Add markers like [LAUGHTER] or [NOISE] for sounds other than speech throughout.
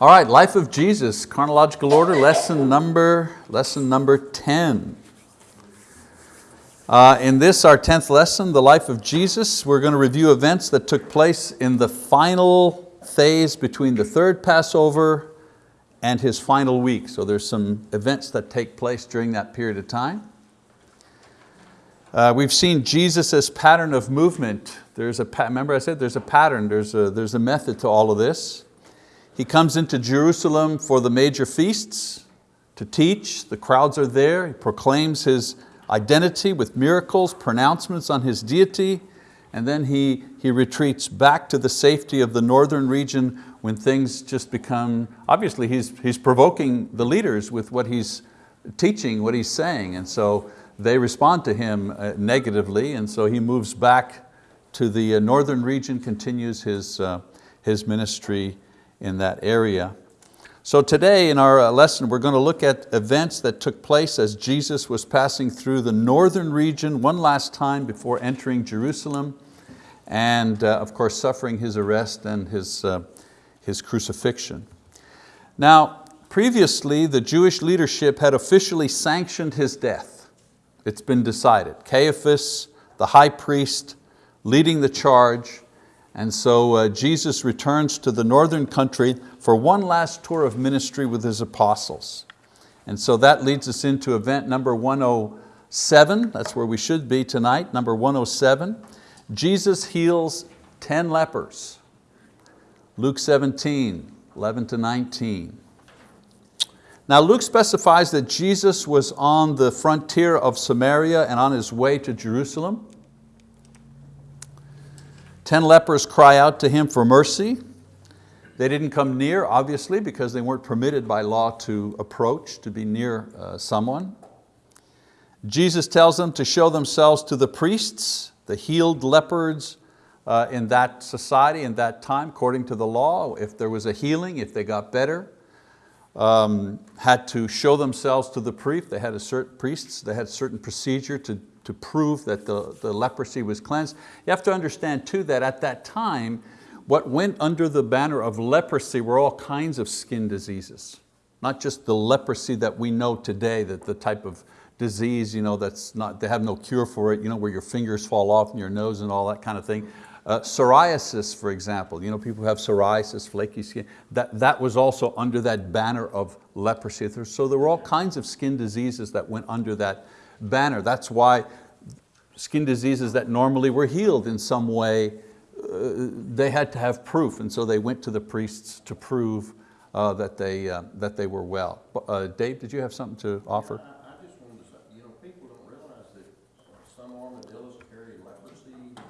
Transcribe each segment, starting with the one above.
All right, life of Jesus, chronological order, lesson number, lesson number 10. Uh, in this, our 10th lesson, the life of Jesus, we're going to review events that took place in the final phase between the third Passover and his final week. So there's some events that take place during that period of time. Uh, we've seen Jesus' pattern of movement. There's a, remember I said there's a pattern, there's a, there's a method to all of this. He comes into Jerusalem for the major feasts to teach. The crowds are there. He proclaims His identity with miracles, pronouncements on His deity, and then he, he retreats back to the safety of the northern region when things just become, obviously he's, he's provoking the leaders with what he's teaching, what he's saying, and so they respond to him uh, negatively, and so he moves back to the uh, northern region, continues his, uh, his ministry in that area. So today in our lesson, we're going to look at events that took place as Jesus was passing through the northern region one last time before entering Jerusalem and uh, of course suffering his arrest and his, uh, his crucifixion. Now, previously the Jewish leadership had officially sanctioned his death. It's been decided. Caiaphas, the high priest, leading the charge, and so uh, Jesus returns to the northern country for one last tour of ministry with his apostles. And so that leads us into event number 107, that's where we should be tonight, number 107. Jesus heals 10 lepers. Luke 17, 11 to 19. Now Luke specifies that Jesus was on the frontier of Samaria and on his way to Jerusalem. Ten lepers cry out to him for mercy. They didn't come near, obviously, because they weren't permitted by law to approach, to be near uh, someone. Jesus tells them to show themselves to the priests, the healed lepers uh, in that society, in that time, according to the law. If there was a healing, if they got better, um, had to show themselves to the priest. They had a certain priests, they had certain procedure to to prove that the, the leprosy was cleansed. You have to understand too that at that time, what went under the banner of leprosy were all kinds of skin diseases. Not just the leprosy that we know today, that the type of disease you know, that's not, they have no cure for it, you know, where your fingers fall off and your nose and all that kind of thing. Uh, psoriasis, for example, you know, people who have psoriasis, flaky skin, that, that was also under that banner of leprosy. So there were all kinds of skin diseases that went under that banner. That's why skin diseases that normally were healed in some way, uh, they had to have proof, and so they went to the priests to prove uh, that, they, uh, that they were well. Uh, Dave, did you have something to offer? Yeah, I, I just wanted to say, you know, people don't realize that some armadillos carry leprosy.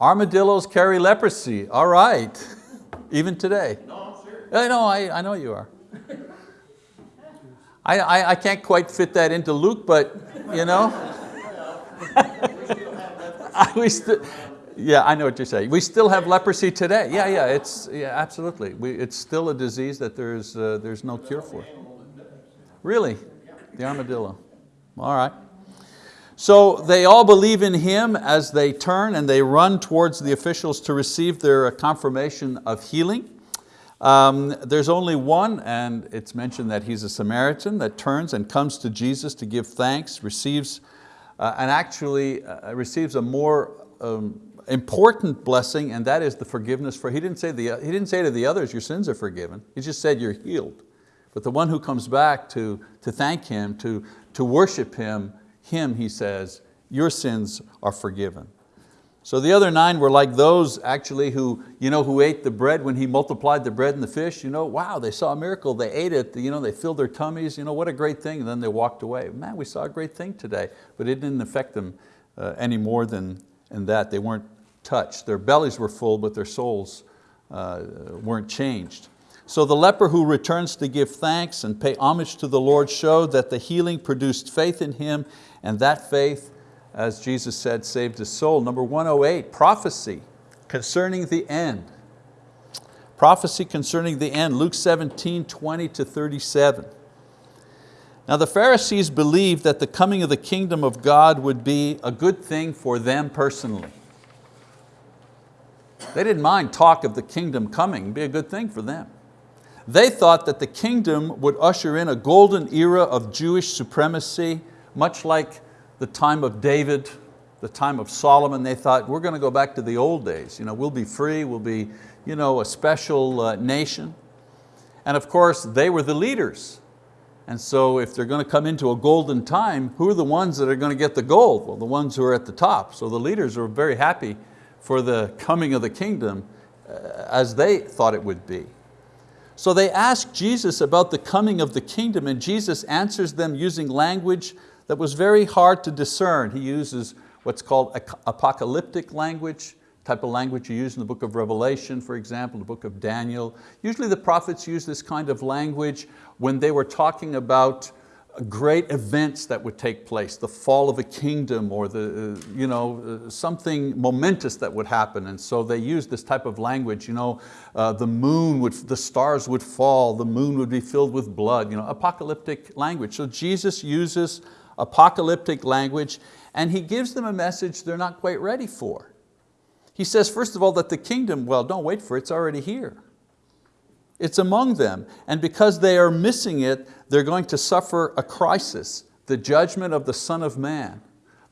Armadillos carry leprosy, all right. [LAUGHS] Even today. No, I'm serious. I know, I, I know you are. [LAUGHS] I, I, I can't quite fit that into Luke, but you know. [LAUGHS] yeah, I know what you're saying. We still have leprosy today. Yeah, yeah, it's yeah, absolutely. We, it's still a disease that there's uh, there's no cure for. Really, the armadillo. All right. So they all believe in him as they turn and they run towards the officials to receive their confirmation of healing. Um, there's only one, and it's mentioned that he's a Samaritan, that turns and comes to Jesus to give thanks, receives, uh, and actually uh, receives a more um, important blessing, and that is the forgiveness for, he didn't, say the, he didn't say to the others, your sins are forgiven. He just said you're healed. But the one who comes back to, to thank Him, to, to worship Him, Him, he says, your sins are forgiven. So the other nine were like those actually who, you know, who ate the bread when he multiplied the bread and the fish. You know, wow, they saw a miracle, they ate it, you know, they filled their tummies, you know, what a great thing, and then they walked away. Man, we saw a great thing today, but it didn't affect them uh, any more than in that. They weren't touched. Their bellies were full, but their souls uh, weren't changed. So the leper who returns to give thanks and pay homage to the Lord showed that the healing produced faith in him, and that faith as Jesus said, saved his soul. Number 108, prophecy concerning the end. Prophecy concerning the end, Luke 17, 20 to 37. Now the Pharisees believed that the coming of the kingdom of God would be a good thing for them personally. They didn't mind talk of the kingdom coming, be a good thing for them. They thought that the kingdom would usher in a golden era of Jewish supremacy, much like the time of David, the time of Solomon. They thought, we're going to go back to the old days. You know, we'll be free, we'll be you know, a special uh, nation. And of course, they were the leaders. And so if they're going to come into a golden time, who are the ones that are going to get the gold? Well, the ones who are at the top. So the leaders are very happy for the coming of the kingdom uh, as they thought it would be. So they ask Jesus about the coming of the kingdom and Jesus answers them using language that was very hard to discern. He uses what's called apocalyptic language, type of language you use in the book of Revelation, for example, the book of Daniel. Usually the prophets use this kind of language when they were talking about great events that would take place, the fall of a kingdom or the, uh, you know, uh, something momentous that would happen. And so they use this type of language, you know, uh, the moon would, the stars would fall, the moon would be filled with blood, you know, apocalyptic language. So Jesus uses apocalyptic language and He gives them a message they're not quite ready for. He says, first of all, that the kingdom, well, don't wait for it, it's already here. It's among them, and because they are missing it, they're going to suffer a crisis, the judgment of the Son of Man.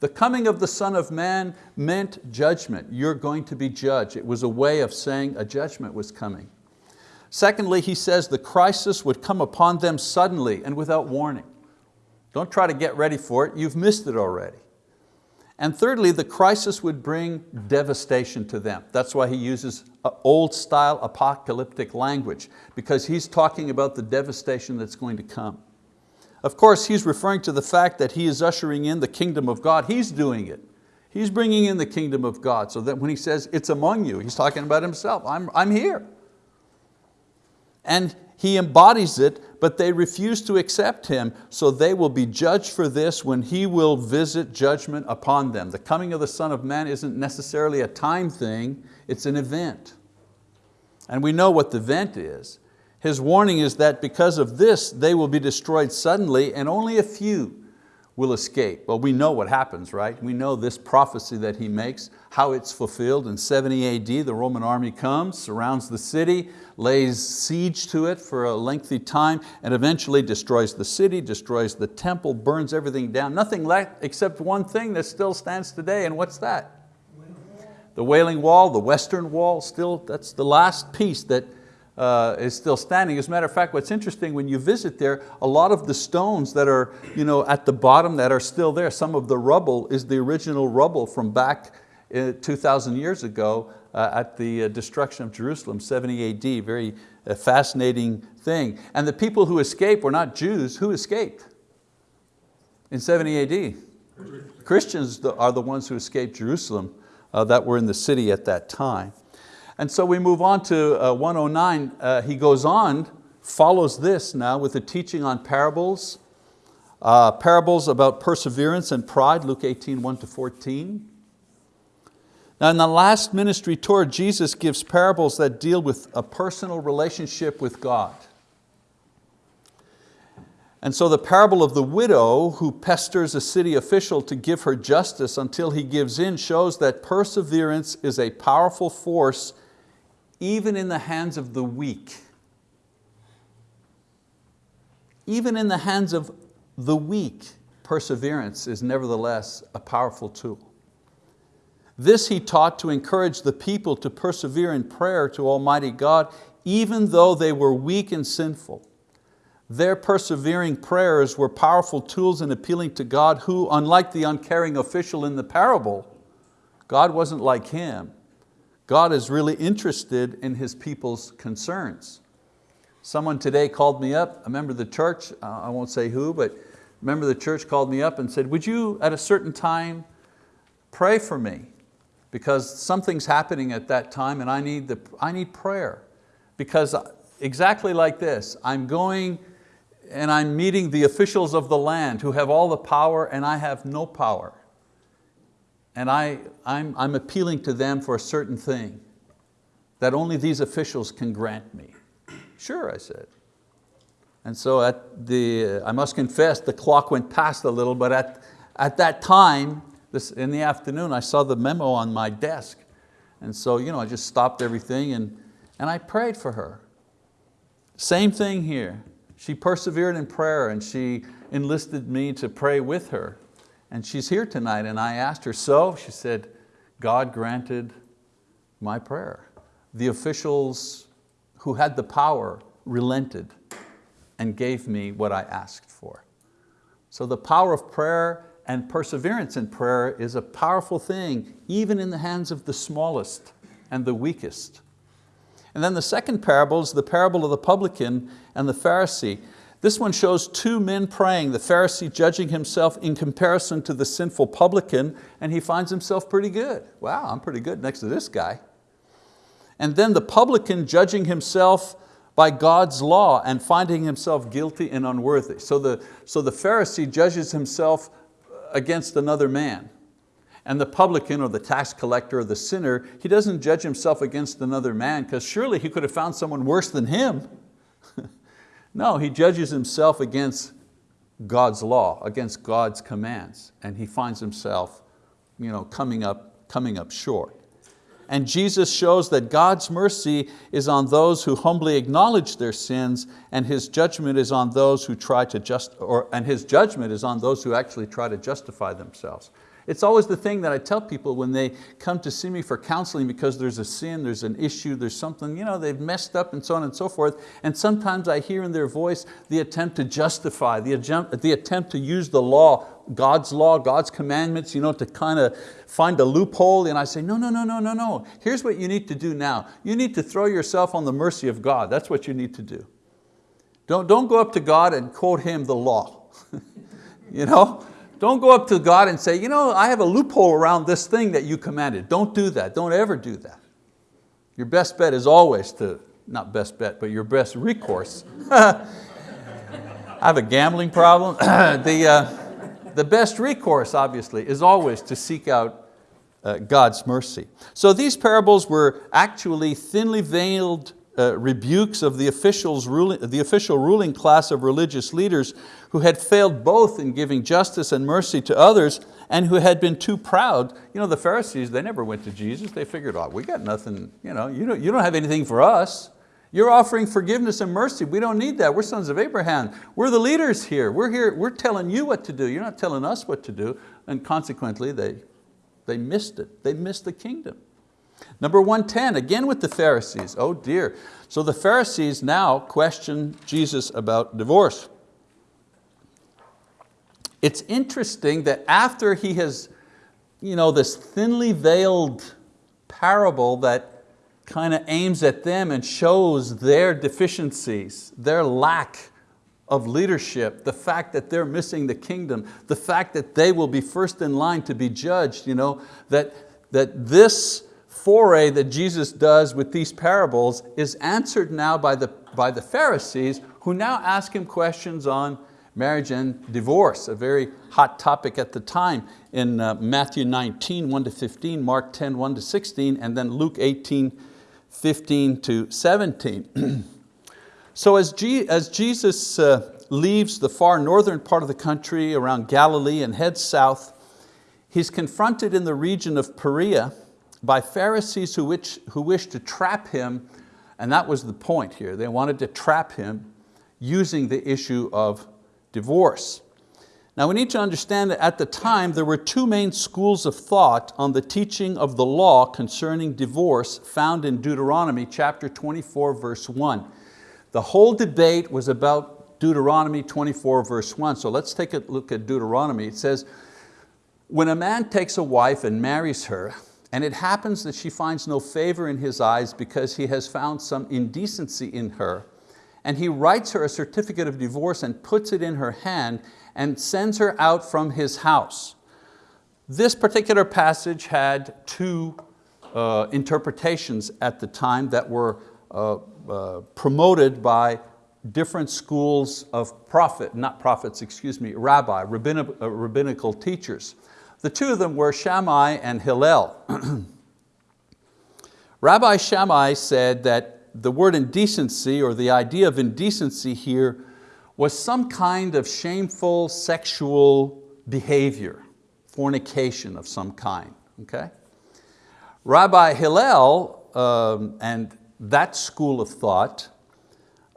The coming of the Son of Man meant judgment. You're going to be judged. It was a way of saying a judgment was coming. Secondly, he says the crisis would come upon them suddenly and without warning. Don't try to get ready for it, you've missed it already. And thirdly, the crisis would bring devastation to them. That's why he uses old style apocalyptic language, because he's talking about the devastation that's going to come. Of course, he's referring to the fact that he is ushering in the kingdom of God. He's doing it. He's bringing in the kingdom of God, so that when he says, it's among you, he's talking about himself. I'm, I'm here. And he embodies it, but they refuse to accept Him, so they will be judged for this when He will visit judgment upon them. The coming of the Son of Man isn't necessarily a time thing, it's an event. And we know what the event is. His warning is that because of this, they will be destroyed suddenly and only a few will escape. Well, we know what happens, right? We know this prophecy that he makes, how it's fulfilled. In 70 AD, the Roman army comes, surrounds the city, lays siege to it for a lengthy time, and eventually destroys the city, destroys the temple, burns everything down. Nothing left except one thing that still stands today, and what's that? The Wailing Wall, the Western Wall, still, that's the last piece that uh, is still standing. As a matter of fact, what's interesting, when you visit there, a lot of the stones that are you know, at the bottom that are still there, some of the rubble is the original rubble from back uh, 2,000 years ago uh, at the uh, destruction of Jerusalem, 70 AD, very uh, fascinating thing. And the people who escaped were not Jews, who escaped in 70 AD? Christians are the ones who escaped Jerusalem uh, that were in the city at that time. And so we move on to uh, 109. Uh, he goes on, follows this now with a teaching on parables, uh, parables about perseverance and pride, Luke 18, 1 to 14. Now in the last ministry tour, Jesus gives parables that deal with a personal relationship with God. And so the parable of the widow who pesters a city official to give her justice until he gives in shows that perseverance is a powerful force even in the hands of the weak. Even in the hands of the weak, perseverance is nevertheless a powerful tool. This he taught to encourage the people to persevere in prayer to Almighty God, even though they were weak and sinful. Their persevering prayers were powerful tools in appealing to God who, unlike the uncaring official in the parable, God wasn't like him. God is really interested in His people's concerns. Someone today called me up, a member of the church, uh, I won't say who, but a member of the church called me up and said, would you at a certain time pray for me? Because something's happening at that time and I need, the, I need prayer. Because exactly like this, I'm going and I'm meeting the officials of the land who have all the power and I have no power and I, I'm, I'm appealing to them for a certain thing that only these officials can grant me. Sure, I said. And so at the, I must confess, the clock went past a little, but at, at that time, this, in the afternoon, I saw the memo on my desk. And so you know, I just stopped everything and, and I prayed for her. Same thing here. She persevered in prayer and she enlisted me to pray with her. And she's here tonight and I asked her, so? She said, God granted my prayer. The officials who had the power relented and gave me what I asked for. So the power of prayer and perseverance in prayer is a powerful thing, even in the hands of the smallest and the weakest. And then the second parable is the parable of the publican and the Pharisee. This one shows two men praying, the Pharisee judging himself in comparison to the sinful publican, and he finds himself pretty good. Wow, I'm pretty good next to this guy. And then the publican judging himself by God's law and finding himself guilty and unworthy. So the, so the Pharisee judges himself against another man. And the publican or the tax collector or the sinner, he doesn't judge himself against another man because surely he could have found someone worse than him. No, he judges himself against God's law, against God's commands, and he finds himself you know, coming, up, coming up short. And Jesus shows that God's mercy is on those who humbly acknowledge their sins and His judgment is on those who try to just, or, and His judgment is on those who actually try to justify themselves. It's always the thing that I tell people when they come to see me for counseling because there's a sin, there's an issue, there's something, you know, they've messed up and so on and so forth. And sometimes I hear in their voice the attempt to justify, the attempt, to use the law God's law, God's commandments, you know, to kind of find a loophole. And I say, no, no, no, no, no, no. Here's what you need to do now. You need to throw yourself on the mercy of God. That's what you need to do. Don't, don't go up to God and quote Him the law. [LAUGHS] you know? Don't go up to God and say, you know, I have a loophole around this thing that you commanded. Don't do that, don't ever do that. Your best bet is always to, not best bet, but your best recourse. [LAUGHS] I have a gambling problem. [CLEARS THROAT] the, uh, the best recourse, obviously, is always to seek out uh, God's mercy. So these parables were actually thinly veiled uh, rebukes of the, officials ruling, the official ruling class of religious leaders who had failed both in giving justice and mercy to others and who had been too proud. You know, the Pharisees, they never went to Jesus. They figured, oh, we got nothing, you, know, you, don't, you don't have anything for us. You're offering forgiveness and mercy. We don't need that. We're sons of Abraham. We're the leaders here. We're here, we're telling you what to do. You're not telling us what to do. And consequently, they, they missed it. They missed the kingdom. Number 110, again with the Pharisees. Oh dear. So the Pharisees now question Jesus about divorce. It's interesting that after he has, you know, this thinly veiled parable that kind of aims at them and shows their deficiencies, their lack of leadership, the fact that they're missing the kingdom, the fact that they will be first in line to be judged, you know, that, that this foray that Jesus does with these parables is answered now by the, by the Pharisees who now ask Him questions on marriage and divorce, a very hot topic at the time in uh, Matthew 19, 1 to 15, Mark 10, 1 to 16, and then Luke 18, 15 to 17. [CLEARS THROAT] so as, G as Jesus uh, leaves the far northern part of the country around Galilee and heads south, he's confronted in the region of Perea by Pharisees who wish, who wish to trap him, and that was the point here. They wanted to trap him using the issue of divorce. Now we need to understand that at the time there were two main schools of thought on the teaching of the law concerning divorce found in Deuteronomy chapter 24 verse 1. The whole debate was about Deuteronomy 24 verse 1. So let's take a look at Deuteronomy. It says, when a man takes a wife and marries her, and it happens that she finds no favor in his eyes because he has found some indecency in her, and he writes her a certificate of divorce and puts it in her hand and sends her out from his house. This particular passage had two uh, interpretations at the time that were uh, uh, promoted by different schools of prophet, not prophets, excuse me, rabbi, uh, rabbinical teachers. The two of them were Shammai and Hillel. [CLEARS THROAT] rabbi Shammai said that the word indecency or the idea of indecency here was some kind of shameful sexual behavior, fornication of some kind, okay? Rabbi Hillel um, and that school of thought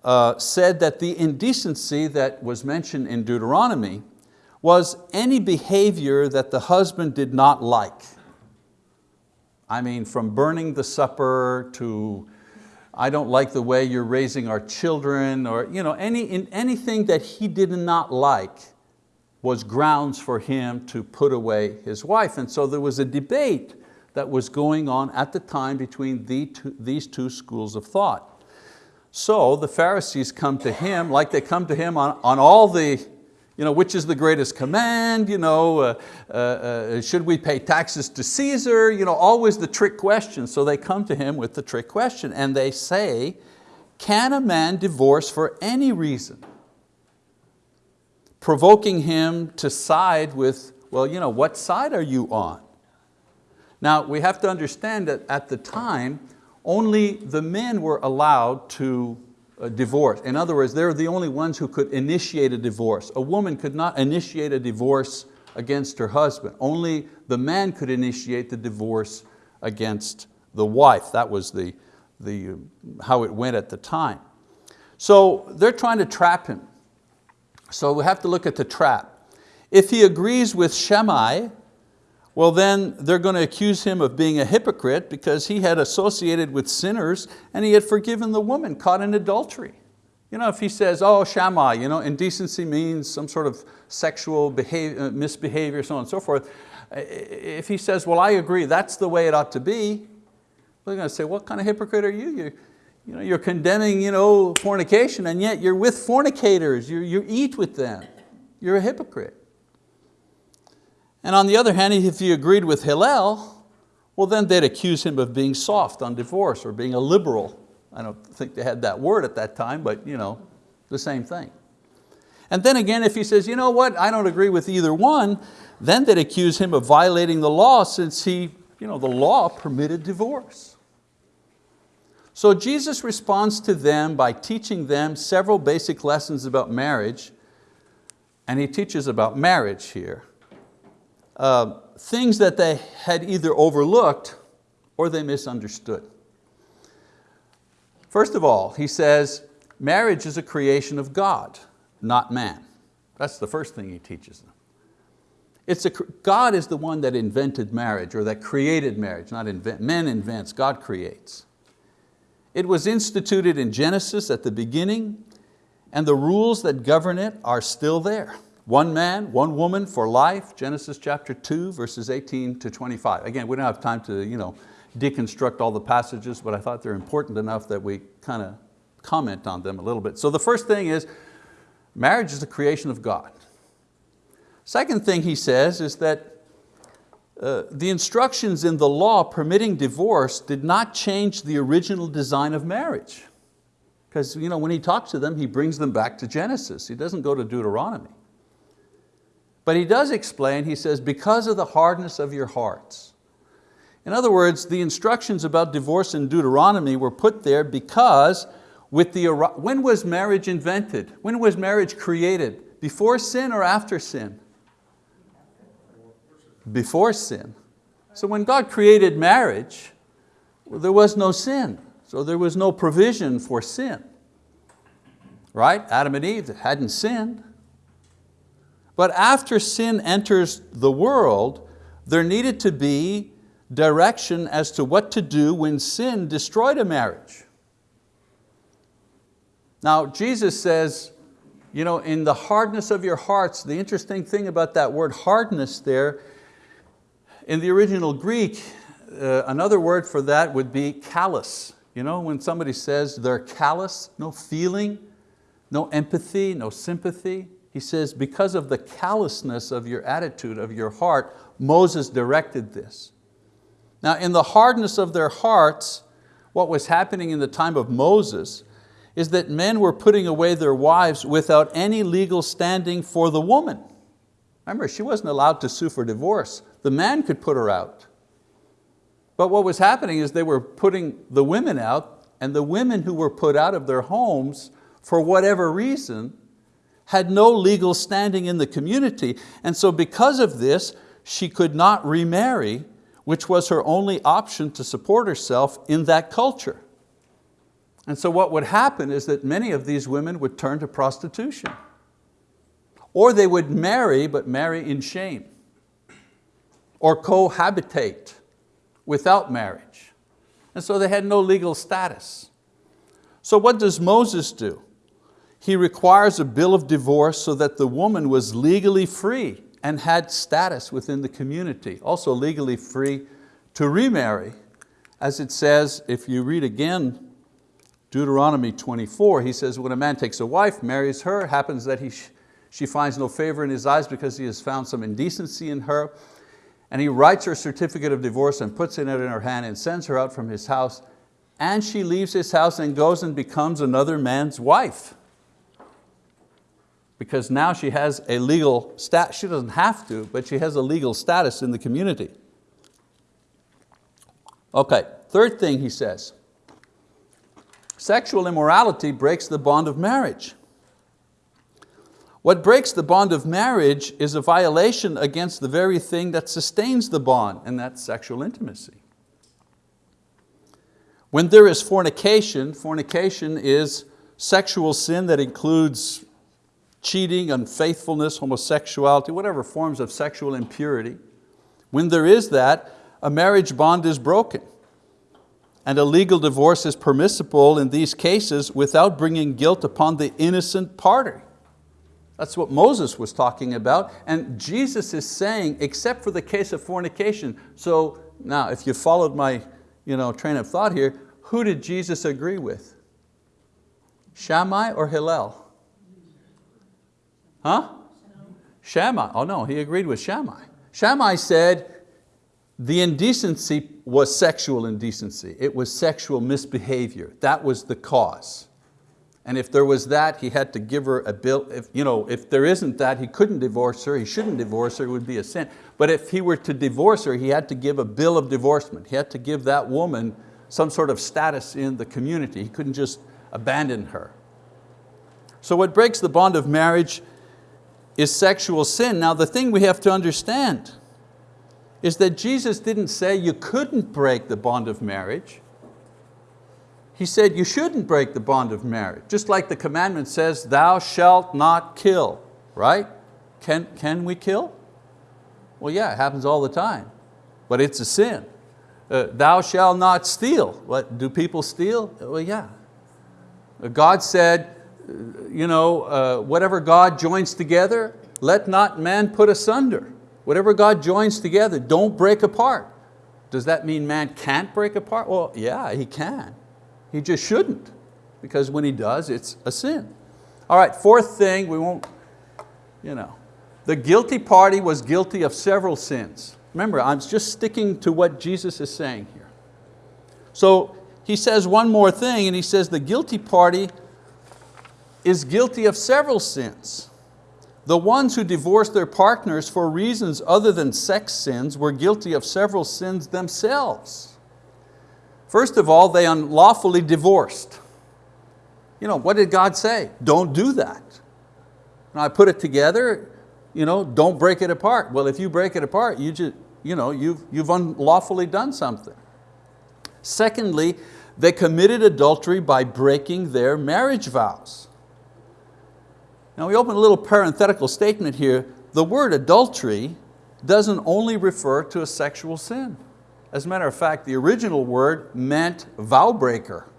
uh, said that the indecency that was mentioned in Deuteronomy was any behavior that the husband did not like. I mean, from burning the supper to I don't like the way you're raising our children, or you know, any, in, anything that he did not like was grounds for him to put away his wife. And so there was a debate that was going on at the time between the two, these two schools of thought. So the Pharisees come to him like they come to him on, on all the you know, which is the greatest command? You know, uh, uh, uh, should we pay taxes to Caesar? You know, always the trick question. So they come to him with the trick question and they say, can a man divorce for any reason? Provoking him to side with, well, you know, what side are you on? Now we have to understand that at the time, only the men were allowed to a divorce. In other words, they're the only ones who could initiate a divorce. A woman could not initiate a divorce against her husband. Only the man could initiate the divorce against the wife. That was the, the, uh, how it went at the time. So they're trying to trap him. So we have to look at the trap. If he agrees with Shammai, well then they're going to accuse him of being a hypocrite because he had associated with sinners and he had forgiven the woman caught in adultery. You know, if he says, oh, Shammai, you know, indecency means some sort of sexual behavior, uh, misbehavior, so on and so forth. If he says, well, I agree, that's the way it ought to be, they're going to say, what kind of hypocrite are you? You're, you know, you're condemning you know, fornication and yet you're with fornicators, you, you eat with them. You're a hypocrite. And on the other hand, if he agreed with Hillel, well then they'd accuse him of being soft on divorce or being a liberal. I don't think they had that word at that time, but you know, the same thing. And then again, if he says, you know what, I don't agree with either one, then they'd accuse him of violating the law since he, you know, the law permitted divorce. So Jesus responds to them by teaching them several basic lessons about marriage, and he teaches about marriage here uh, things that they had either overlooked or they misunderstood. First of all, he says, marriage is a creation of God, not man. That's the first thing he teaches them. It's a, God is the one that invented marriage or that created marriage, not invent. Men invents, God creates. It was instituted in Genesis at the beginning and the rules that govern it are still there. One man, one woman for life, Genesis chapter 2, verses 18 to 25. Again, we don't have time to you know, deconstruct all the passages, but I thought they're important enough that we kind of comment on them a little bit. So the first thing is, marriage is the creation of God. Second thing he says is that uh, the instructions in the law permitting divorce did not change the original design of marriage. Because you know, when he talks to them, he brings them back to Genesis. He doesn't go to Deuteronomy. But he does explain, he says, because of the hardness of your hearts. In other words, the instructions about divorce in Deuteronomy were put there because with the, when was marriage invented? When was marriage created? Before sin or after sin? Before sin. So when God created marriage, well, there was no sin. So there was no provision for sin. Right? Adam and Eve hadn't sinned. But after sin enters the world, there needed to be direction as to what to do when sin destroyed a marriage. Now Jesus says, you know, in the hardness of your hearts, the interesting thing about that word hardness there, in the original Greek, uh, another word for that would be callous. You know, when somebody says they're callous, no feeling, no empathy, no sympathy. He says, because of the callousness of your attitude, of your heart, Moses directed this. Now in the hardness of their hearts, what was happening in the time of Moses is that men were putting away their wives without any legal standing for the woman. Remember, she wasn't allowed to sue for divorce. The man could put her out. But what was happening is they were putting the women out and the women who were put out of their homes for whatever reason had no legal standing in the community, and so because of this, she could not remarry, which was her only option to support herself in that culture. And so what would happen is that many of these women would turn to prostitution. Or they would marry, but marry in shame. Or cohabitate without marriage. And so they had no legal status. So what does Moses do? He requires a bill of divorce so that the woman was legally free and had status within the community, also legally free to remarry. As it says, if you read again Deuteronomy 24, he says, when a man takes a wife, marries her, happens that he, she finds no favor in his eyes because he has found some indecency in her, and he writes her certificate of divorce and puts it in her hand and sends her out from his house, and she leaves his house and goes and becomes another man's wife. Because now she has a legal status, she doesn't have to, but she has a legal status in the community. Okay, third thing he says, Sexual immorality breaks the bond of marriage. What breaks the bond of marriage is a violation against the very thing that sustains the bond, and that's sexual intimacy. When there is fornication, fornication is sexual sin that includes cheating, unfaithfulness, homosexuality, whatever forms of sexual impurity. When there is that, a marriage bond is broken and a legal divorce is permissible in these cases without bringing guilt upon the innocent party. That's what Moses was talking about. And Jesus is saying, except for the case of fornication. So now, if you followed my you know, train of thought here, who did Jesus agree with? Shammai or Hillel? Huh? Shammai, oh no, he agreed with Shammai. Shammai said, the indecency was sexual indecency. It was sexual misbehavior. That was the cause. And if there was that, he had to give her a bill. If, you know, if there isn't that, he couldn't divorce her, he shouldn't divorce her, it would be a sin. But if he were to divorce her, he had to give a bill of divorcement. He had to give that woman some sort of status in the community. He couldn't just abandon her. So what breaks the bond of marriage is sexual sin. Now the thing we have to understand is that Jesus didn't say you couldn't break the bond of marriage. He said you shouldn't break the bond of marriage. Just like the commandment says, thou shalt not kill, right? Can, can we kill? Well yeah, it happens all the time, but it's a sin. Uh, thou shalt not steal. What, do people steal? Well yeah. God said, uh, you know, uh, whatever God joins together, let not man put asunder. Whatever God joins together, don't break apart. Does that mean man can't break apart? Well, yeah, he can. He just shouldn't, because when he does, it's a sin. All right, fourth thing, we won't, you know. The guilty party was guilty of several sins. Remember, I'm just sticking to what Jesus is saying here. So he says one more thing, and he says the guilty party is guilty of several sins. The ones who divorced their partners for reasons other than sex sins were guilty of several sins themselves. First of all, they unlawfully divorced. You know, what did God say? Don't do that. Now I put it together, you know, don't break it apart. Well, if you break it apart, you just, you know, you've, you've unlawfully done something. Secondly, they committed adultery by breaking their marriage vows. Now we open a little parenthetical statement here. The word adultery doesn't only refer to a sexual sin. As a matter of fact, the original word meant vow breaker.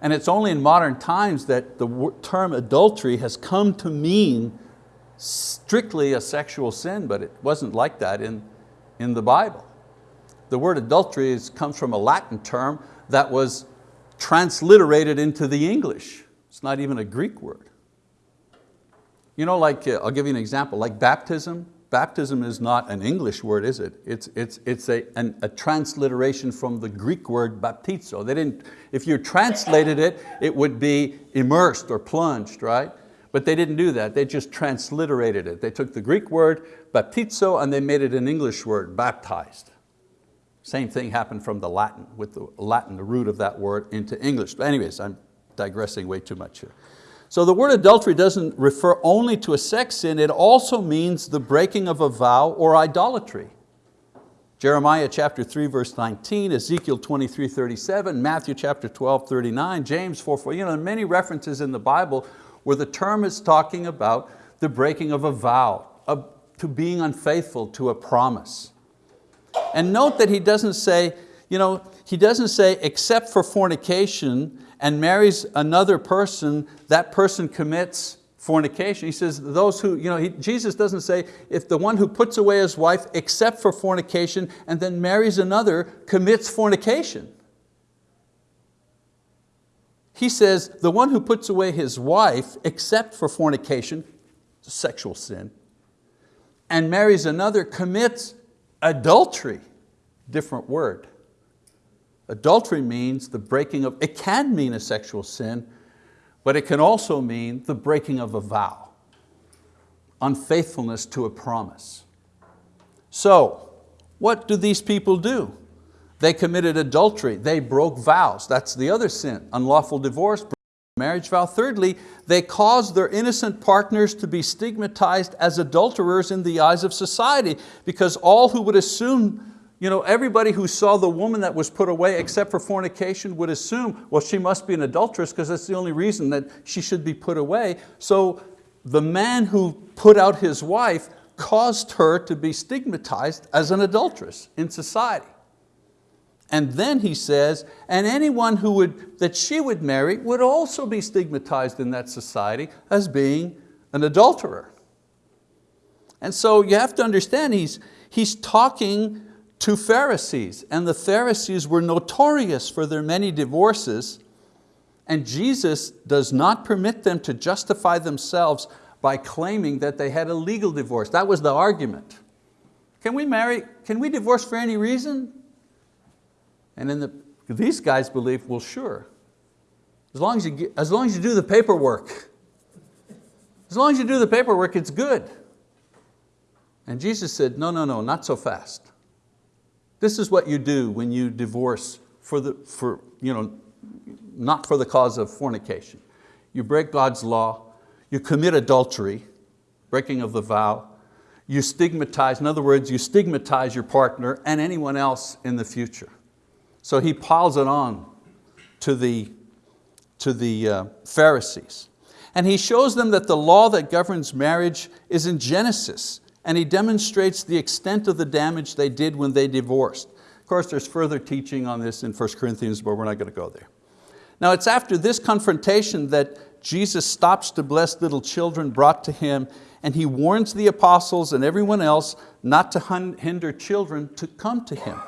And it's only in modern times that the term adultery has come to mean strictly a sexual sin, but it wasn't like that in, in the Bible. The word adultery is, comes from a Latin term that was transliterated into the English. It's not even a Greek word. You know, like, uh, I'll give you an example, like baptism. Baptism is not an English word, is it? It's, it's, it's a, an, a transliteration from the Greek word baptizo. They didn't, if you translated it, it would be immersed or plunged, right? But they didn't do that, they just transliterated it. They took the Greek word baptizo and they made it an English word, baptized. Same thing happened from the Latin, with the Latin, the root of that word into English. But anyways, I'm digressing way too much here. So the word adultery doesn't refer only to a sex sin, it also means the breaking of a vow or idolatry. Jeremiah chapter 3 verse 19, Ezekiel 23, 37, Matthew chapter 12, 39, James 4, 4. You know, many references in the Bible where the term is talking about the breaking of a vow, of, to being unfaithful to a promise. And note that he doesn't say, you know, he doesn't say except for fornication and marries another person, that person commits fornication. He says those who, you know, he, Jesus doesn't say if the one who puts away his wife except for fornication and then marries another commits fornication. He says the one who puts away his wife except for fornication, sexual sin, and marries another commits adultery, different word. Adultery means the breaking of, it can mean a sexual sin, but it can also mean the breaking of a vow, unfaithfulness to a promise. So, what do these people do? They committed adultery, they broke vows, that's the other sin, unlawful divorce, marriage vow. Thirdly, they caused their innocent partners to be stigmatized as adulterers in the eyes of society because all who would assume you know, everybody who saw the woman that was put away except for fornication would assume, well, she must be an adulteress because that's the only reason that she should be put away. So the man who put out his wife caused her to be stigmatized as an adulteress in society. And then he says, and anyone who would, that she would marry would also be stigmatized in that society as being an adulterer. And so you have to understand, he's, he's talking to Pharisees, and the Pharisees were notorious for their many divorces, and Jesus does not permit them to justify themselves by claiming that they had a legal divorce. That was the argument. Can we marry, can we divorce for any reason? And then the, these guys believe, well sure, as long as, you get, as long as you do the paperwork. As long as you do the paperwork, it's good. And Jesus said, no, no, no, not so fast. This is what you do when you divorce for the, for, you know, not for the cause of fornication. You break God's law, you commit adultery, breaking of the vow, you stigmatize, in other words, you stigmatize your partner and anyone else in the future. So he piles it on to the, to the uh, Pharisees. And he shows them that the law that governs marriage is in Genesis and he demonstrates the extent of the damage they did when they divorced. Of course, there's further teaching on this in 1 Corinthians, but we're not going to go there. Now it's after this confrontation that Jesus stops to bless little children brought to Him and He warns the apostles and everyone else not to hinder children to come to Him.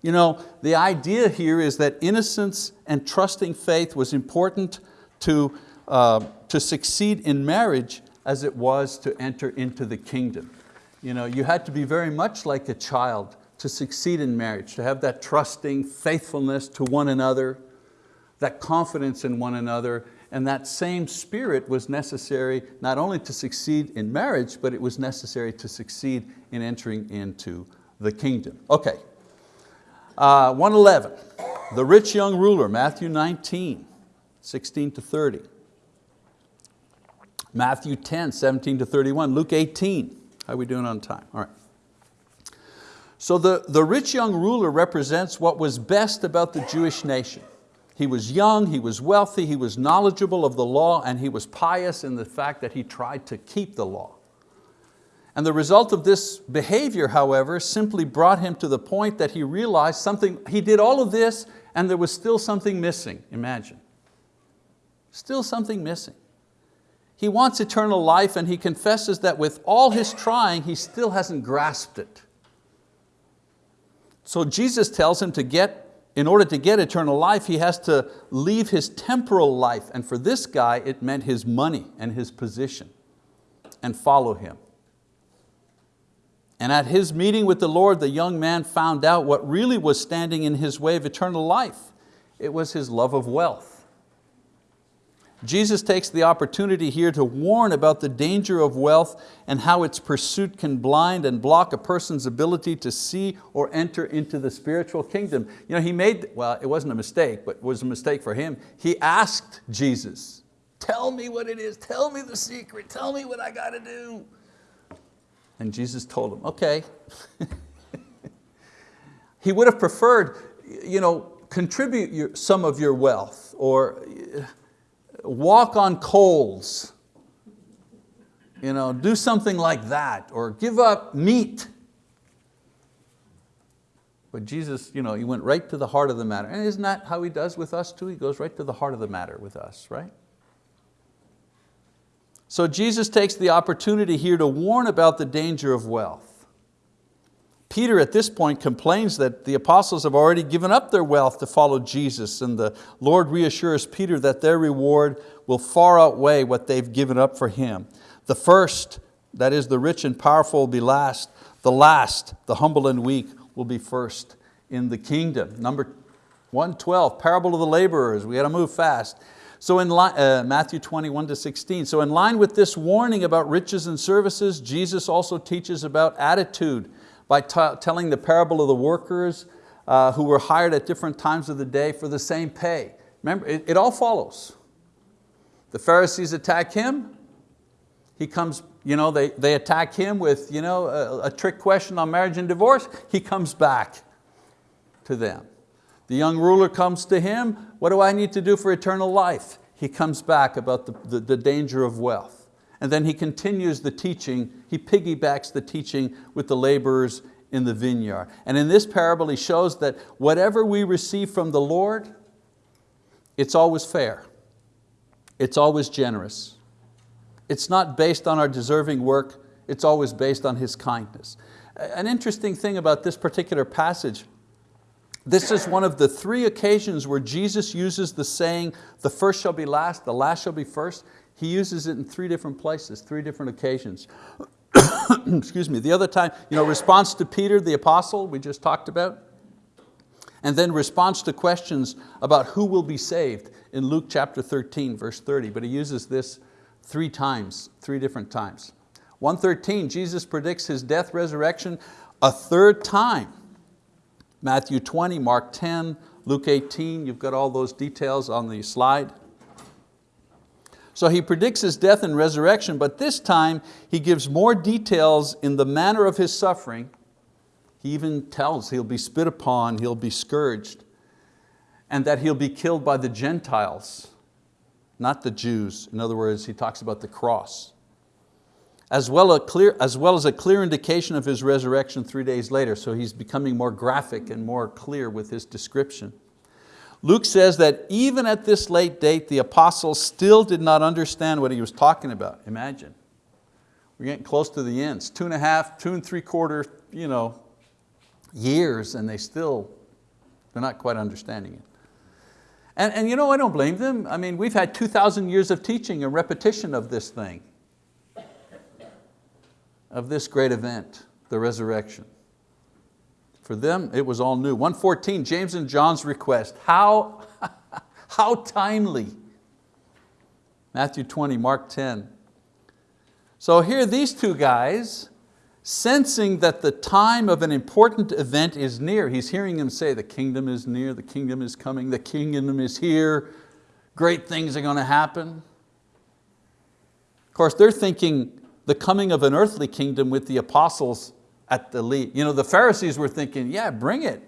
You know, the idea here is that innocence and trusting faith was important to, uh, to succeed in marriage as it was to enter into the kingdom. You, know, you had to be very much like a child to succeed in marriage, to have that trusting faithfulness to one another, that confidence in one another, and that same spirit was necessary not only to succeed in marriage, but it was necessary to succeed in entering into the kingdom. Okay, uh, 111, the rich young ruler, Matthew 19, 16 to 30. Matthew 10, 17 to 31, Luke 18. How are we doing on time? All right. So the, the rich young ruler represents what was best about the Jewish nation. He was young, he was wealthy, he was knowledgeable of the law, and he was pious in the fact that he tried to keep the law. And the result of this behavior, however, simply brought him to the point that he realized something, he did all of this and there was still something missing, imagine. Still something missing. He wants eternal life and he confesses that with all his trying, he still hasn't grasped it. So Jesus tells him to get, in order to get eternal life, he has to leave his temporal life. And for this guy, it meant his money and his position and follow him. And at his meeting with the Lord, the young man found out what really was standing in his way of eternal life. It was his love of wealth. Jesus takes the opportunity here to warn about the danger of wealth and how its pursuit can blind and block a person's ability to see or enter into the spiritual kingdom. You know, he made, well, it wasn't a mistake, but it was a mistake for him. He asked Jesus, tell me what it is, tell me the secret, tell me what I got to do. And Jesus told him, okay. [LAUGHS] he would have preferred, you know, contribute your, some of your wealth or walk on coals, you know, do something like that or give up meat. But Jesus, you know, he went right to the heart of the matter. And isn't that how he does with us too? He goes right to the heart of the matter with us, right? So Jesus takes the opportunity here to warn about the danger of wealth. Peter at this point complains that the apostles have already given up their wealth to follow Jesus and the Lord reassures Peter that their reward will far outweigh what they've given up for Him. The first, that is the rich and powerful will be last. The last, the humble and weak, will be first in the kingdom. Number 112, parable of the laborers. We got to move fast. So in uh, Matthew 21 to 16. So in line with this warning about riches and services, Jesus also teaches about attitude by telling the parable of the workers uh, who were hired at different times of the day for the same pay. Remember, it, it all follows. The Pharisees attack him, he comes, you know, they, they attack him with you know, a, a trick question on marriage and divorce, he comes back to them. The young ruler comes to him, what do I need to do for eternal life? He comes back about the, the, the danger of wealth. And then he continues the teaching, he piggybacks the teaching with the laborers in the vineyard. And in this parable he shows that whatever we receive from the Lord, it's always fair. It's always generous. It's not based on our deserving work, it's always based on His kindness. An interesting thing about this particular passage this is one of the three occasions where Jesus uses the saying, the first shall be last, the last shall be first. He uses it in three different places, three different occasions. [COUGHS] Excuse me, the other time, you know, response to Peter, the apostle, we just talked about. And then response to questions about who will be saved in Luke chapter 13, verse 30. But he uses this three times, three different times. 113, Jesus predicts His death, resurrection a third time. Matthew 20, Mark 10, Luke 18, you've got all those details on the slide. So he predicts His death and resurrection, but this time He gives more details in the manner of His suffering. He even tells He'll be spit upon, He'll be scourged, and that He'll be killed by the Gentiles, not the Jews. In other words, He talks about the cross as well, clear, as well as a clear indication of His resurrection three days later. So He's becoming more graphic and more clear with His description. Luke says that even at this late date, the apostles still did not understand what he was talking about. Imagine. We're getting close to the ends. Two and a half, two and three quarter you know, years and they still, they're not quite understanding it. And, and you know, I don't blame them. I mean, we've had 2,000 years of teaching and repetition of this thing of this great event, the resurrection. For them, it was all new. 114, James and John's request. How, [LAUGHS] how timely. Matthew 20, Mark 10. So here these two guys, sensing that the time of an important event is near. He's hearing him say, the kingdom is near, the kingdom is coming, the kingdom is here, great things are going to happen. Of course, they're thinking, the coming of an earthly kingdom with the apostles at the lead. You know, the Pharisees were thinking, yeah, bring it.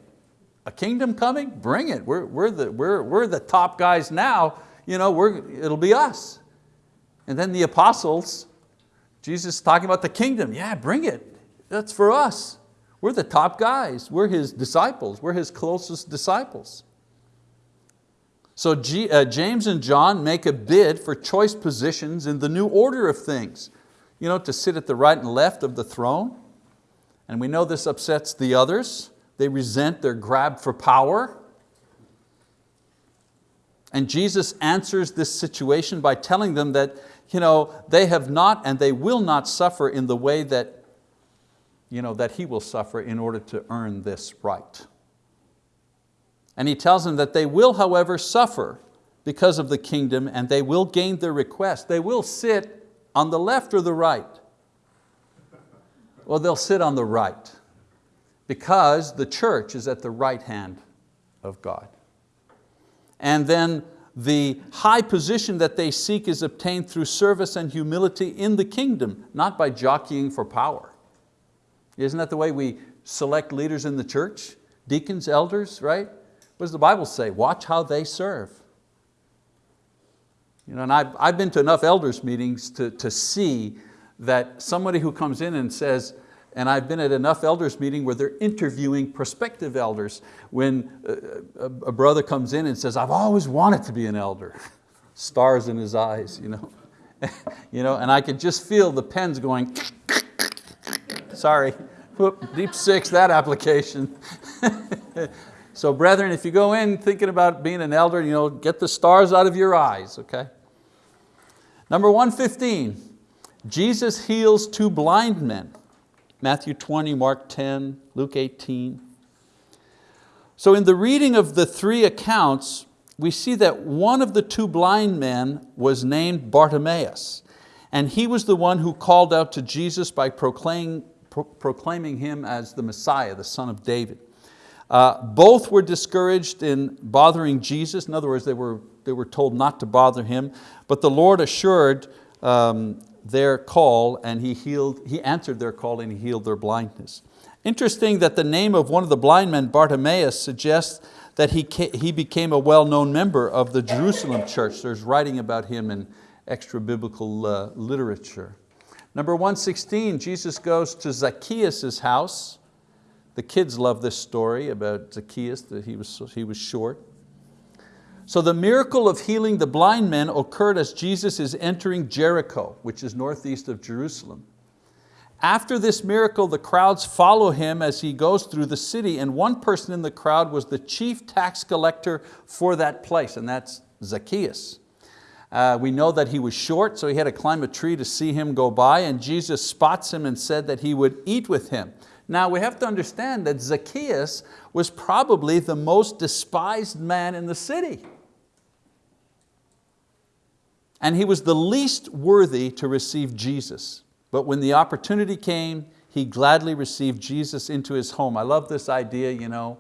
A kingdom coming? Bring it. We're, we're, the, we're, we're the top guys now. You know, we're, it'll be us. And then the apostles, Jesus talking about the kingdom. Yeah, bring it. That's for us. We're the top guys. We're His disciples. We're His closest disciples. So G, uh, James and John make a bid for choice positions in the new order of things you know, to sit at the right and left of the throne. And we know this upsets the others. They resent their grab for power. And Jesus answers this situation by telling them that you know, they have not and they will not suffer in the way that, you know, that He will suffer in order to earn this right. And He tells them that they will, however, suffer because of the kingdom and they will gain their request. They will sit on the left or the right? Well, they'll sit on the right because the church is at the right hand of God. And then the high position that they seek is obtained through service and humility in the kingdom, not by jockeying for power. Isn't that the way we select leaders in the church? Deacons, elders, right? What does the Bible say? Watch how they serve. You know, and I've, I've been to enough elders meetings to, to see that somebody who comes in and says, and I've been at enough elders meeting where they're interviewing prospective elders when a, a, a brother comes in and says, I've always wanted to be an elder. [LAUGHS] Stars in his eyes, you know. [LAUGHS] you know, and I could just feel the pens going, [LAUGHS] sorry, Whoop, deep six, that application. so brethren, if you go in thinking about being an elder, you know, get the stars out of your eyes, okay? Number 115, Jesus heals two blind men. Matthew 20, Mark 10, Luke 18. So in the reading of the three accounts, we see that one of the two blind men was named Bartimaeus, and he was the one who called out to Jesus by proclaiming, pro proclaiming him as the Messiah, the son of David. Uh, both were discouraged in bothering Jesus. In other words, they were, they were told not to bother him, but the Lord assured um, their call and he, healed, he answered their call and he healed their blindness. Interesting that the name of one of the blind men, Bartimaeus, suggests that he, he became a well-known member of the Jerusalem church. There's writing about him in extra biblical uh, literature. Number 116, Jesus goes to Zacchaeus' house. The kids love this story about Zacchaeus, that he was, he was short. So the miracle of healing the blind men occurred as Jesus is entering Jericho, which is northeast of Jerusalem. After this miracle, the crowds follow him as he goes through the city, and one person in the crowd was the chief tax collector for that place, and that's Zacchaeus. Uh, we know that he was short, so he had to climb a tree to see him go by, and Jesus spots him and said that he would eat with him. Now we have to understand that Zacchaeus was probably the most despised man in the city and he was the least worthy to receive Jesus. But when the opportunity came, he gladly received Jesus into his home. I love this idea, you know,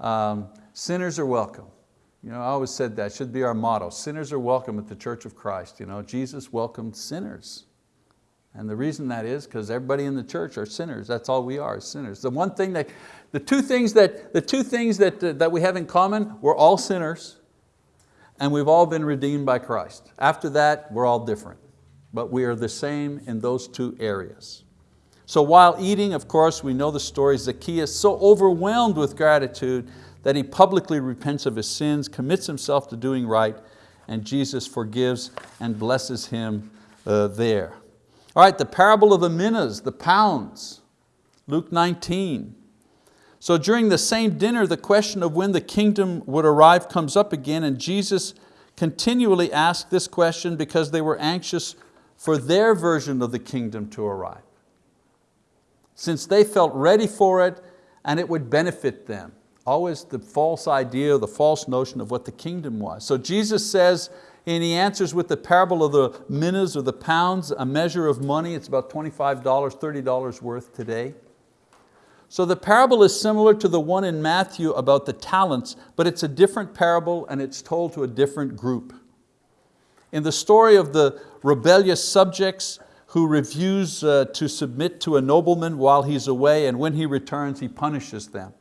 um, sinners are welcome. You know, I always said that, should be our motto. Sinners are welcome at the Church of Christ. You know, Jesus welcomed sinners. And the reason that is because everybody in the church are sinners. That's all we are, sinners. The one thing that, the two things that, the two things that, uh, that we have in common, we're all sinners and we've all been redeemed by Christ. After that, we're all different, but we are the same in those two areas. So while eating, of course, we know the story, Zacchaeus, so overwhelmed with gratitude that he publicly repents of his sins, commits himself to doing right, and Jesus forgives and blesses him uh, there. All right, the parable of the minas, the pounds, Luke 19. So during the same dinner, the question of when the kingdom would arrive comes up again and Jesus continually asked this question because they were anxious for their version of the kingdom to arrive. Since they felt ready for it and it would benefit them. Always the false idea, the false notion of what the kingdom was. So Jesus says, and he answers with the parable of the minas or the pounds, a measure of money, it's about $25, $30 worth today. So the parable is similar to the one in Matthew about the talents, but it's a different parable and it's told to a different group. In the story of the rebellious subjects who refuse uh, to submit to a nobleman while he's away and when he returns he punishes them.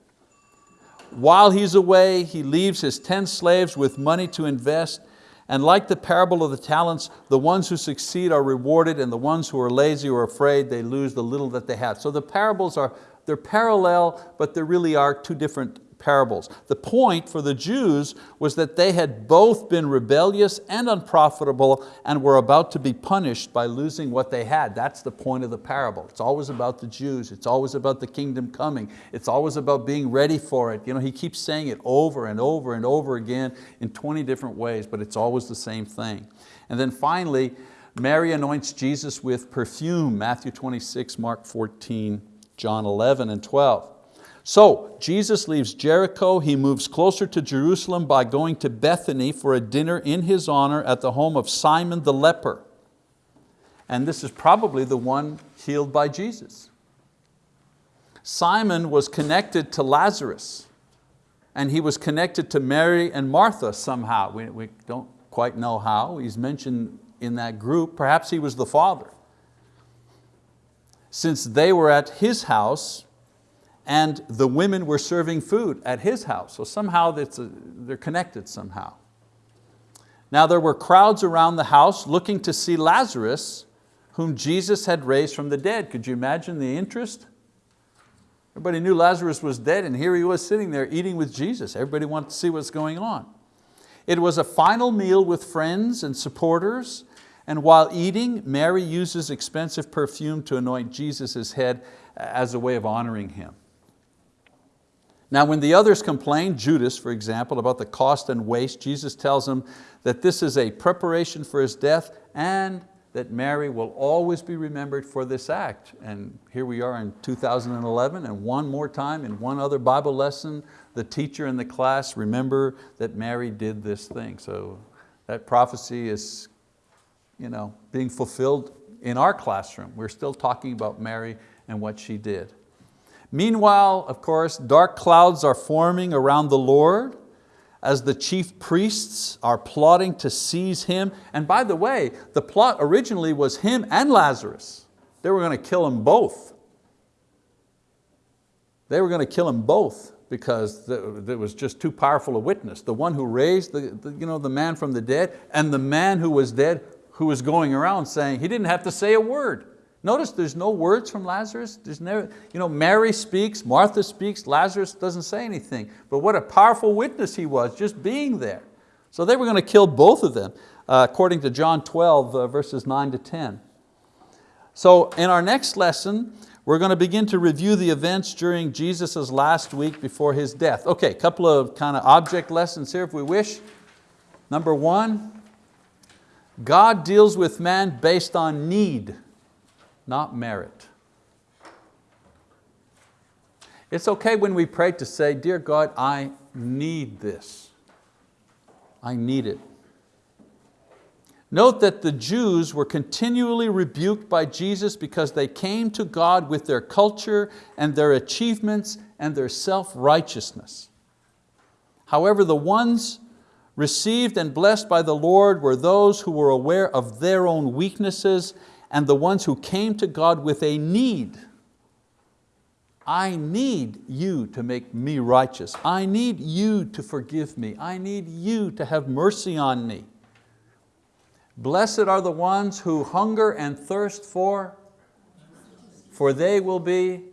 While he's away, he leaves his 10 slaves with money to invest and like the parable of the talents, the ones who succeed are rewarded and the ones who are lazy or afraid, they lose the little that they have. So the parables are they're parallel, but there really are two different parables. The point for the Jews was that they had both been rebellious and unprofitable and were about to be punished by losing what they had. That's the point of the parable. It's always about the Jews. It's always about the kingdom coming. It's always about being ready for it. You know, he keeps saying it over and over and over again in 20 different ways, but it's always the same thing. And then finally, Mary anoints Jesus with perfume, Matthew 26, Mark 14, John 11 and 12. So Jesus leaves Jericho, he moves closer to Jerusalem by going to Bethany for a dinner in his honor at the home of Simon the leper. And this is probably the one healed by Jesus. Simon was connected to Lazarus and he was connected to Mary and Martha somehow. We, we don't quite know how, he's mentioned in that group, perhaps he was the father since they were at his house and the women were serving food at his house. So somehow they're connected somehow. Now there were crowds around the house looking to see Lazarus, whom Jesus had raised from the dead. Could you imagine the interest? Everybody knew Lazarus was dead and here he was sitting there eating with Jesus. Everybody wanted to see what's going on. It was a final meal with friends and supporters and while eating, Mary uses expensive perfume to anoint Jesus' head as a way of honoring him. Now when the others complain, Judas for example, about the cost and waste, Jesus tells them that this is a preparation for His death and that Mary will always be remembered for this act. And here we are in 2011 and one more time in one other Bible lesson, the teacher in the class, remember that Mary did this thing. So that prophecy is you know, being fulfilled in our classroom. We're still talking about Mary and what she did. Meanwhile, of course, dark clouds are forming around the Lord as the chief priests are plotting to seize him. And by the way, the plot originally was him and Lazarus. They were going to kill them both. They were going to kill them both because it was just too powerful a witness. The one who raised the, the, you know, the man from the dead and the man who was dead who was going around saying he didn't have to say a word. Notice there's no words from Lazarus. There's never, you know, Mary speaks, Martha speaks, Lazarus doesn't say anything. But what a powerful witness he was just being there. So they were going to kill both of them, uh, according to John 12, uh, verses 9 to 10. So in our next lesson, we're going to begin to review the events during Jesus' last week before His death. Okay, a couple of kind of object lessons here if we wish. Number one, God deals with man based on need not merit. It's okay when we pray to say, dear God, I need this. I need it. Note that the Jews were continually rebuked by Jesus because they came to God with their culture and their achievements and their self-righteousness. However, the ones received and blessed by the Lord were those who were aware of their own weaknesses and the ones who came to God with a need. I need you to make me righteous. I need you to forgive me. I need you to have mercy on me. Blessed are the ones who hunger and thirst for, for they will be,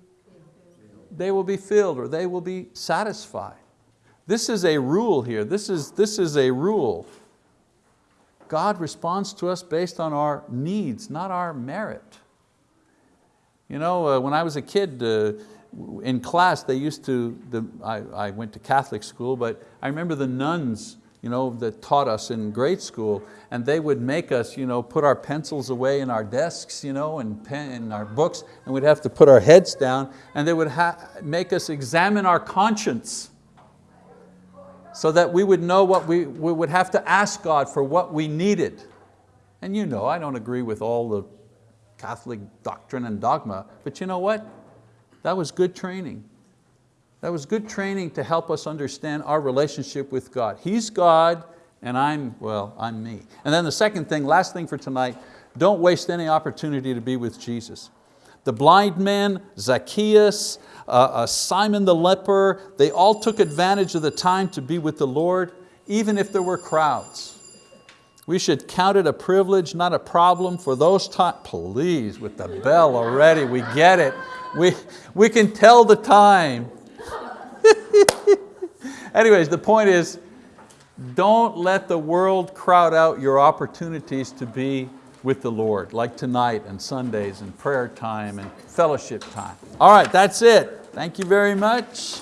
they will be filled or they will be satisfied. This is a rule here. This is, this is a rule. God responds to us based on our needs, not our merit. You know, uh, when I was a kid, uh, in class they used to, the, I, I went to Catholic school, but I remember the nuns you know, that taught us in grade school, and they would make us you know, put our pencils away in our desks you know, and pen, in our books, and we'd have to put our heads down, and they would make us examine our conscience so that we would know what we, we would have to ask God for what we needed. And you know, I don't agree with all the Catholic doctrine and dogma, but you know what? That was good training. That was good training to help us understand our relationship with God. He's God and I'm, well, I'm me. And then the second thing, last thing for tonight, don't waste any opportunity to be with Jesus. The blind man, Zacchaeus, uh, uh, Simon the leper, they all took advantage of the time to be with the Lord, even if there were crowds. We should count it a privilege, not a problem for those times. Please, with the bell already, we get it. We, we can tell the time. [LAUGHS] Anyways, the point is, don't let the world crowd out your opportunities to be with the Lord, like tonight and Sundays and prayer time and fellowship time. All right, that's it. Thank you very much.